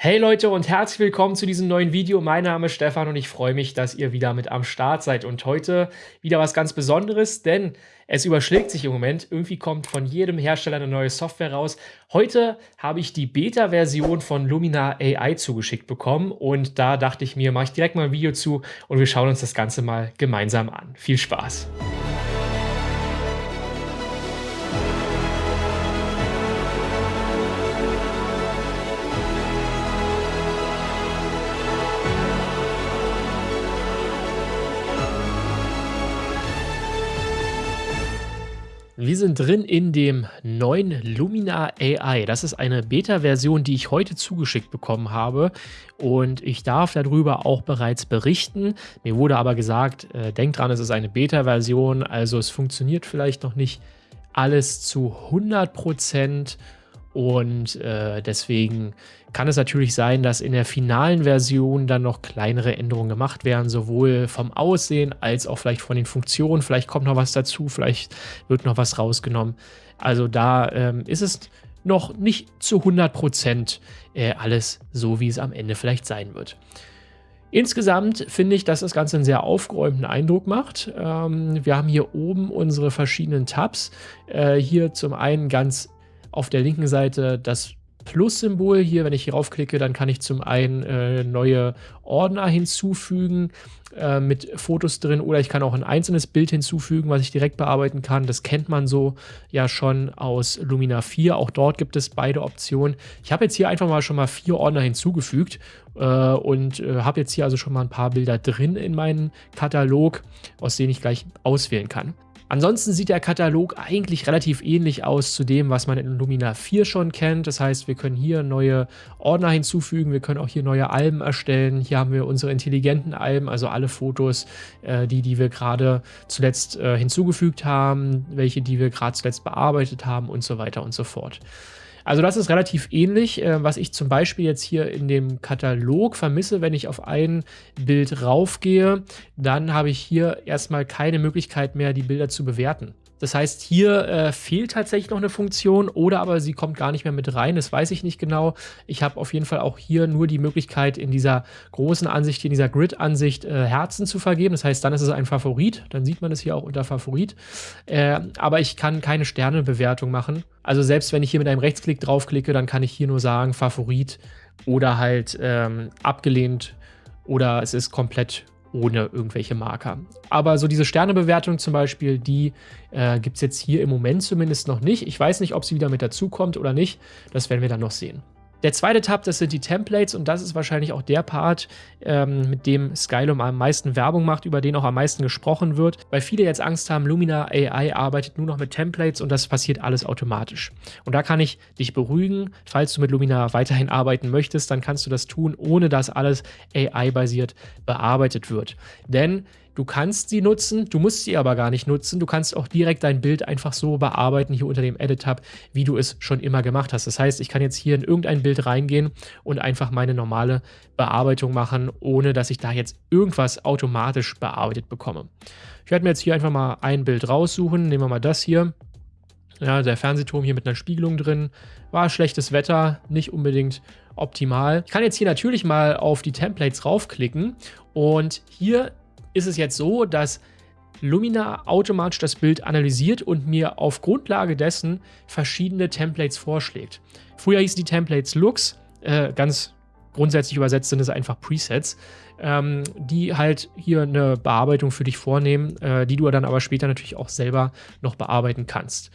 Hey Leute und herzlich willkommen zu diesem neuen Video. Mein Name ist Stefan und ich freue mich, dass ihr wieder mit am Start seid. Und heute wieder was ganz Besonderes, denn es überschlägt sich im Moment. Irgendwie kommt von jedem Hersteller eine neue Software raus. Heute habe ich die Beta-Version von Lumina AI zugeschickt bekommen und da dachte ich mir, mache ich direkt mal ein Video zu und wir schauen uns das Ganze mal gemeinsam an. Viel Spaß! Wir sind drin in dem neuen Lumina AI. Das ist eine Beta-Version, die ich heute zugeschickt bekommen habe und ich darf darüber auch bereits berichten. Mir wurde aber gesagt, äh, denkt dran, es ist eine Beta-Version, also es funktioniert vielleicht noch nicht alles zu 100 Prozent und äh, deswegen kann es natürlich sein, dass in der finalen Version dann noch kleinere Änderungen gemacht werden, sowohl vom Aussehen als auch vielleicht von den Funktionen. Vielleicht kommt noch was dazu, vielleicht wird noch was rausgenommen. Also da ähm, ist es noch nicht zu 100% äh, alles so, wie es am Ende vielleicht sein wird. Insgesamt finde ich, dass das Ganze einen sehr aufgeräumten Eindruck macht. Ähm, wir haben hier oben unsere verschiedenen Tabs. Äh, hier zum einen ganz auf der linken Seite das Plus-Symbol hier, wenn ich hier raufklicke, dann kann ich zum einen äh, neue Ordner hinzufügen äh, mit Fotos drin oder ich kann auch ein einzelnes Bild hinzufügen, was ich direkt bearbeiten kann. Das kennt man so ja schon aus Lumina 4. Auch dort gibt es beide Optionen. Ich habe jetzt hier einfach mal schon mal vier Ordner hinzugefügt äh, und äh, habe jetzt hier also schon mal ein paar Bilder drin in meinen Katalog, aus denen ich gleich auswählen kann. Ansonsten sieht der Katalog eigentlich relativ ähnlich aus zu dem, was man in Lumina 4 schon kennt. Das heißt, wir können hier neue Ordner hinzufügen, wir können auch hier neue Alben erstellen. Hier haben wir unsere intelligenten Alben, also alle Fotos, äh, die, die wir gerade zuletzt äh, hinzugefügt haben, welche, die wir gerade zuletzt bearbeitet haben und so weiter und so fort. Also das ist relativ ähnlich, äh, was ich zum Beispiel jetzt hier in dem Katalog vermisse, wenn ich auf ein Bild raufgehe, dann habe ich hier erstmal keine Möglichkeit mehr, die Bilder zu bewerten. Das heißt, hier äh, fehlt tatsächlich noch eine Funktion oder aber sie kommt gar nicht mehr mit rein. Das weiß ich nicht genau. Ich habe auf jeden Fall auch hier nur die Möglichkeit, in dieser großen Ansicht, in dieser Grid-Ansicht äh, Herzen zu vergeben. Das heißt, dann ist es ein Favorit. Dann sieht man es hier auch unter Favorit. Äh, aber ich kann keine Sternebewertung machen. Also selbst wenn ich hier mit einem Rechtsklick draufklicke, dann kann ich hier nur sagen Favorit oder halt ähm, abgelehnt oder es ist komplett ohne irgendwelche Marker. Aber so diese Sternebewertung zum Beispiel, die äh, gibt es jetzt hier im Moment zumindest noch nicht. Ich weiß nicht, ob sie wieder mit dazu kommt oder nicht. Das werden wir dann noch sehen. Der zweite Tab, das sind die Templates und das ist wahrscheinlich auch der Part, ähm, mit dem Skylum am meisten Werbung macht, über den auch am meisten gesprochen wird, weil viele jetzt Angst haben, Lumina AI arbeitet nur noch mit Templates und das passiert alles automatisch. Und da kann ich dich beruhigen, falls du mit Lumina weiterhin arbeiten möchtest, dann kannst du das tun, ohne dass alles AI-basiert bearbeitet wird. Denn Du kannst sie nutzen, du musst sie aber gar nicht nutzen. Du kannst auch direkt dein Bild einfach so bearbeiten hier unter dem Edit-Tab, wie du es schon immer gemacht hast. Das heißt, ich kann jetzt hier in irgendein Bild reingehen und einfach meine normale Bearbeitung machen, ohne dass ich da jetzt irgendwas automatisch bearbeitet bekomme. Ich werde mir jetzt hier einfach mal ein Bild raussuchen. Nehmen wir mal das hier. Ja, der Fernsehturm hier mit einer Spiegelung drin. War schlechtes Wetter, nicht unbedingt optimal. Ich kann jetzt hier natürlich mal auf die Templates raufklicken und hier ist es jetzt so, dass Lumina automatisch das Bild analysiert und mir auf Grundlage dessen verschiedene Templates vorschlägt. Früher hießen die Templates Looks, äh, ganz grundsätzlich übersetzt sind es einfach Presets, ähm, die halt hier eine Bearbeitung für dich vornehmen, äh, die du dann aber später natürlich auch selber noch bearbeiten kannst.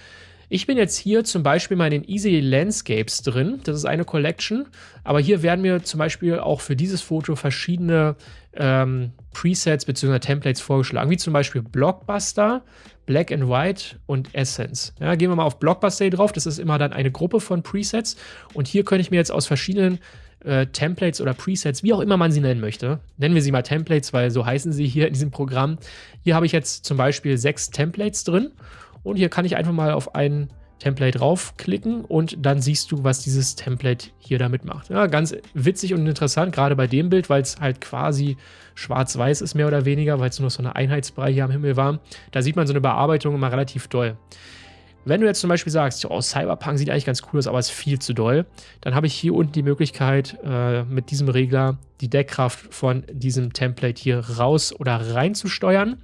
Ich bin jetzt hier zum Beispiel mal in den Easy Landscapes drin. Das ist eine Collection. Aber hier werden mir zum Beispiel auch für dieses Foto verschiedene ähm, Presets bzw. Templates vorgeschlagen, wie zum Beispiel Blockbuster, Black and White und Essence. Ja, gehen wir mal auf Blockbuster drauf. Das ist immer dann eine Gruppe von Presets. Und hier könnte ich mir jetzt aus verschiedenen äh, Templates oder Presets, wie auch immer man sie nennen möchte. Nennen wir sie mal Templates, weil so heißen sie hier in diesem Programm. Hier habe ich jetzt zum Beispiel sechs Templates drin und hier kann ich einfach mal auf ein Template draufklicken und dann siehst du, was dieses Template hier damit macht. Ja, ganz witzig und interessant, gerade bei dem Bild, weil es halt quasi schwarz-weiß ist, mehr oder weniger, weil es nur noch so eine Einheitsbrei hier am Himmel war. Da sieht man so eine Bearbeitung immer relativ doll. Wenn du jetzt zum Beispiel sagst, oh, Cyberpunk sieht eigentlich ganz cool aus, aber ist viel zu doll, dann habe ich hier unten die Möglichkeit, äh, mit diesem Regler die Deckkraft von diesem Template hier raus oder rein zu steuern.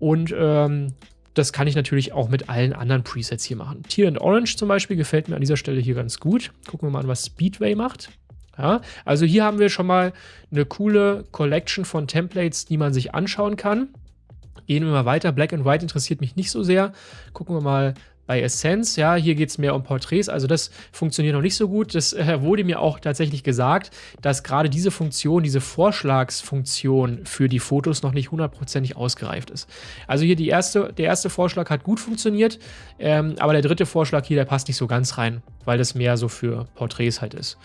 Und ähm, das kann ich natürlich auch mit allen anderen Presets hier machen. Tier and Orange zum Beispiel gefällt mir an dieser Stelle hier ganz gut. Gucken wir mal an, was Speedway macht. Ja, also hier haben wir schon mal eine coole Collection von Templates, die man sich anschauen kann. Gehen wir mal weiter. Black and White interessiert mich nicht so sehr. Gucken wir mal bei Essence, ja, hier geht es mehr um Porträts, also das funktioniert noch nicht so gut. Das äh, wurde mir auch tatsächlich gesagt, dass gerade diese Funktion, diese Vorschlagsfunktion für die Fotos noch nicht hundertprozentig ausgereift ist. Also hier die erste, der erste Vorschlag hat gut funktioniert, ähm, aber der dritte Vorschlag hier, der passt nicht so ganz rein, weil das mehr so für Porträts halt ist.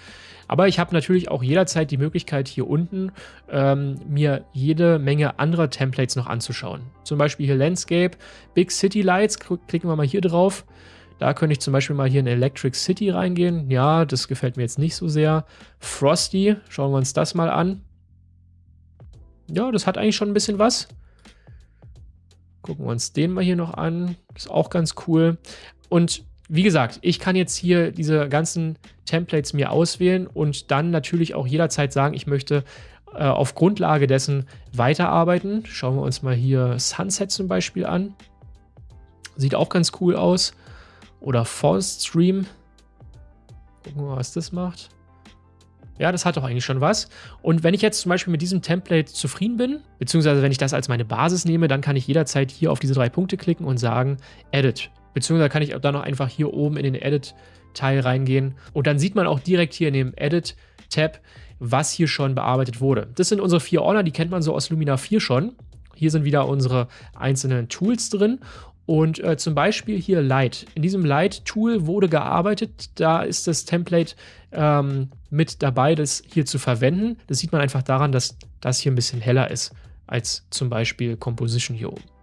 Aber ich habe natürlich auch jederzeit die Möglichkeit, hier unten ähm, mir jede Menge anderer Templates noch anzuschauen. Zum Beispiel hier Landscape, Big City Lights, klicken wir mal hier drauf. Da könnte ich zum Beispiel mal hier in Electric City reingehen. Ja, das gefällt mir jetzt nicht so sehr. Frosty, schauen wir uns das mal an. Ja, das hat eigentlich schon ein bisschen was. Gucken wir uns den mal hier noch an. Ist auch ganz cool. Und wie gesagt, ich kann jetzt hier diese ganzen Templates mir auswählen und dann natürlich auch jederzeit sagen, ich möchte äh, auf Grundlage dessen weiterarbeiten. Schauen wir uns mal hier Sunset zum Beispiel an. Sieht auch ganz cool aus. Oder Forest Stream. Gucken wir mal, was das macht. Ja, das hat doch eigentlich schon was. Und wenn ich jetzt zum Beispiel mit diesem Template zufrieden bin, beziehungsweise wenn ich das als meine Basis nehme, dann kann ich jederzeit hier auf diese drei Punkte klicken und sagen Edit. Beziehungsweise kann ich dann noch einfach hier oben in den Edit-Teil reingehen. Und dann sieht man auch direkt hier in dem Edit-Tab, was hier schon bearbeitet wurde. Das sind unsere vier Ordner, die kennt man so aus Lumina 4 schon. Hier sind wieder unsere einzelnen Tools drin. Und äh, zum Beispiel hier Light. In diesem Light-Tool wurde gearbeitet. Da ist das Template ähm, mit dabei, das hier zu verwenden. Das sieht man einfach daran, dass das hier ein bisschen heller ist als zum Beispiel Composition hier oben.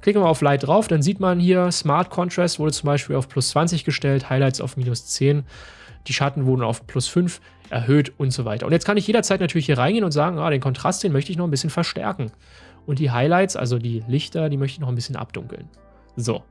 Klicken wir auf Light drauf, dann sieht man hier, Smart Contrast wurde zum Beispiel auf plus 20 gestellt, Highlights auf minus 10, die Schatten wurden auf plus 5 erhöht und so weiter. Und jetzt kann ich jederzeit natürlich hier reingehen und sagen, ah, den Kontrast, den möchte ich noch ein bisschen verstärken. Und die Highlights, also die Lichter, die möchte ich noch ein bisschen abdunkeln. So,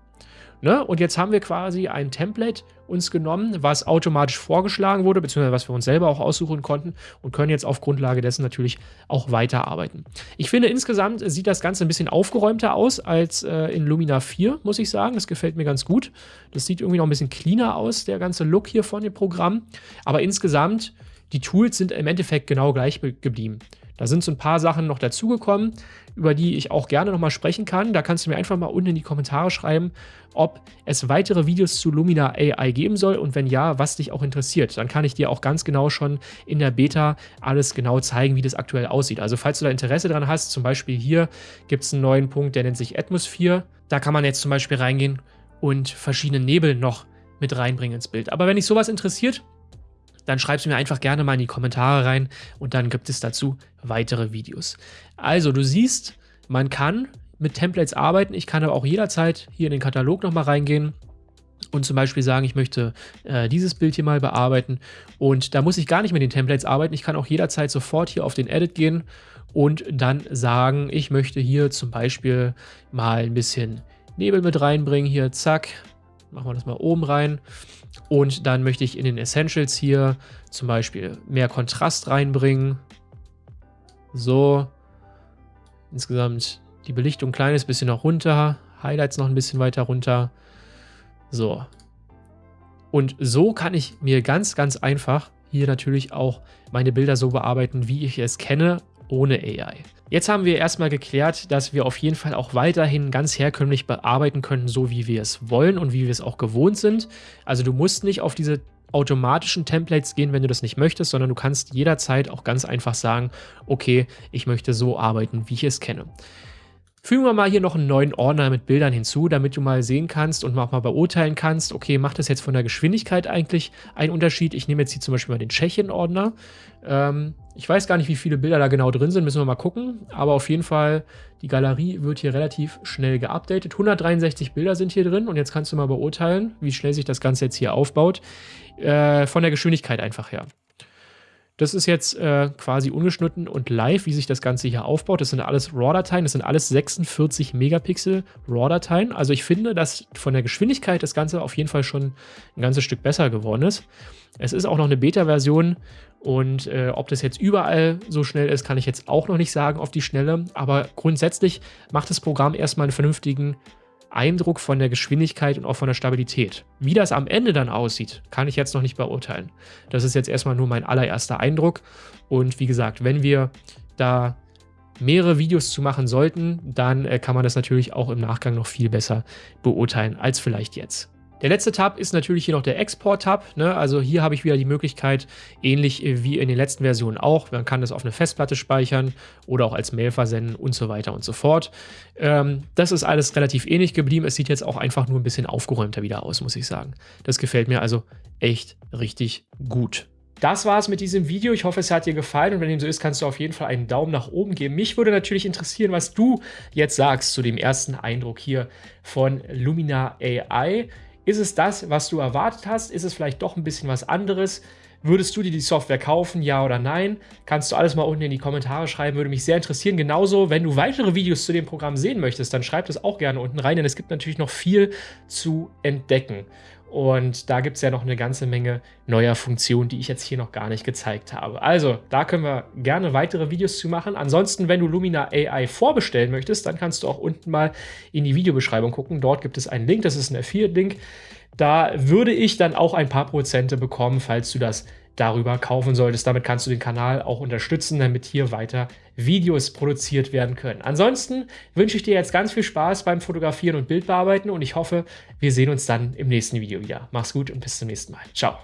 Ne? Und jetzt haben wir quasi ein Template uns genommen, was automatisch vorgeschlagen wurde, beziehungsweise was wir uns selber auch aussuchen konnten und können jetzt auf Grundlage dessen natürlich auch weiterarbeiten. Ich finde, insgesamt sieht das Ganze ein bisschen aufgeräumter aus als äh, in Lumina 4, muss ich sagen. Das gefällt mir ganz gut. Das sieht irgendwie noch ein bisschen cleaner aus, der ganze Look hier von dem Programm. Aber insgesamt, die Tools sind im Endeffekt genau gleich geblieben. Da sind so ein paar Sachen noch dazugekommen über die ich auch gerne nochmal sprechen kann. Da kannst du mir einfach mal unten in die Kommentare schreiben, ob es weitere Videos zu Lumina AI geben soll und wenn ja, was dich auch interessiert. Dann kann ich dir auch ganz genau schon in der Beta alles genau zeigen, wie das aktuell aussieht. Also falls du da Interesse dran hast, zum Beispiel hier gibt es einen neuen Punkt, der nennt sich Atmosphere. Da kann man jetzt zum Beispiel reingehen und verschiedene Nebel noch mit reinbringen ins Bild. Aber wenn dich sowas interessiert, dann schreib es mir einfach gerne mal in die Kommentare rein und dann gibt es dazu weitere Videos. Also du siehst, man kann mit Templates arbeiten. Ich kann aber auch jederzeit hier in den Katalog nochmal reingehen und zum Beispiel sagen, ich möchte äh, dieses Bild hier mal bearbeiten. Und da muss ich gar nicht mit den Templates arbeiten. Ich kann auch jederzeit sofort hier auf den Edit gehen und dann sagen, ich möchte hier zum Beispiel mal ein bisschen Nebel mit reinbringen. Hier, zack, machen wir das mal oben rein. Und dann möchte ich in den Essentials hier zum Beispiel mehr Kontrast reinbringen. So. Insgesamt die Belichtung ein kleines bisschen noch runter. Highlights noch ein bisschen weiter runter. So. Und so kann ich mir ganz, ganz einfach hier natürlich auch meine Bilder so bearbeiten, wie ich es kenne, ohne AI. Jetzt haben wir erstmal geklärt, dass wir auf jeden Fall auch weiterhin ganz herkömmlich bearbeiten können, so wie wir es wollen und wie wir es auch gewohnt sind. Also du musst nicht auf diese automatischen Templates gehen, wenn du das nicht möchtest, sondern du kannst jederzeit auch ganz einfach sagen, okay, ich möchte so arbeiten, wie ich es kenne. Fügen wir mal hier noch einen neuen Ordner mit Bildern hinzu, damit du mal sehen kannst und auch mal beurteilen kannst, okay, macht das jetzt von der Geschwindigkeit eigentlich einen Unterschied? Ich nehme jetzt hier zum Beispiel mal den Tschechien-Ordner. Ähm, ich weiß gar nicht, wie viele Bilder da genau drin sind, müssen wir mal gucken. Aber auf jeden Fall, die Galerie wird hier relativ schnell geupdatet. 163 Bilder sind hier drin und jetzt kannst du mal beurteilen, wie schnell sich das Ganze jetzt hier aufbaut. Äh, von der Geschwindigkeit einfach her. Das ist jetzt äh, quasi ungeschnitten und live, wie sich das Ganze hier aufbaut. Das sind alles RAW-Dateien, das sind alles 46 Megapixel RAW-Dateien. Also ich finde, dass von der Geschwindigkeit das Ganze auf jeden Fall schon ein ganzes Stück besser geworden ist. Es ist auch noch eine Beta-Version und äh, ob das jetzt überall so schnell ist, kann ich jetzt auch noch nicht sagen auf die Schnelle. Aber grundsätzlich macht das Programm erstmal einen vernünftigen Eindruck von der Geschwindigkeit und auch von der Stabilität. Wie das am Ende dann aussieht, kann ich jetzt noch nicht beurteilen. Das ist jetzt erstmal nur mein allererster Eindruck. Und wie gesagt, wenn wir da mehrere Videos zu machen sollten, dann äh, kann man das natürlich auch im Nachgang noch viel besser beurteilen als vielleicht jetzt. Der letzte Tab ist natürlich hier noch der Export-Tab. Ne? Also hier habe ich wieder die Möglichkeit, ähnlich äh, wie in den letzten Versionen auch, man kann das auf eine Festplatte speichern oder auch als Mail versenden und so weiter und so fort. Ähm, das ist alles relativ ähnlich geblieben. Es sieht jetzt auch einfach nur ein bisschen aufgeräumter wieder aus, muss ich sagen. Das gefällt mir also echt richtig gut. Das war es mit diesem Video. Ich hoffe, es hat dir gefallen und wenn dem so ist, kannst du auf jeden Fall einen Daumen nach oben geben. Mich würde natürlich interessieren, was du jetzt sagst zu dem ersten Eindruck hier von Lumina AI. Ist es das, was du erwartet hast? Ist es vielleicht doch ein bisschen was anderes? Würdest du dir die Software kaufen, ja oder nein? Kannst du alles mal unten in die Kommentare schreiben, würde mich sehr interessieren. Genauso, wenn du weitere Videos zu dem Programm sehen möchtest, dann schreib das auch gerne unten rein, denn es gibt natürlich noch viel zu entdecken. Und da gibt es ja noch eine ganze Menge neuer Funktionen, die ich jetzt hier noch gar nicht gezeigt habe. Also, da können wir gerne weitere Videos zu machen. Ansonsten, wenn du Lumina AI vorbestellen möchtest, dann kannst du auch unten mal in die Videobeschreibung gucken. Dort gibt es einen Link, das ist ein Affiliate-Link. Da würde ich dann auch ein paar Prozente bekommen, falls du das darüber kaufen solltest. Damit kannst du den Kanal auch unterstützen, damit hier weiter Videos produziert werden können. Ansonsten wünsche ich dir jetzt ganz viel Spaß beim Fotografieren und Bildbearbeiten und ich hoffe, wir sehen uns dann im nächsten Video wieder. Mach's gut und bis zum nächsten Mal. Ciao.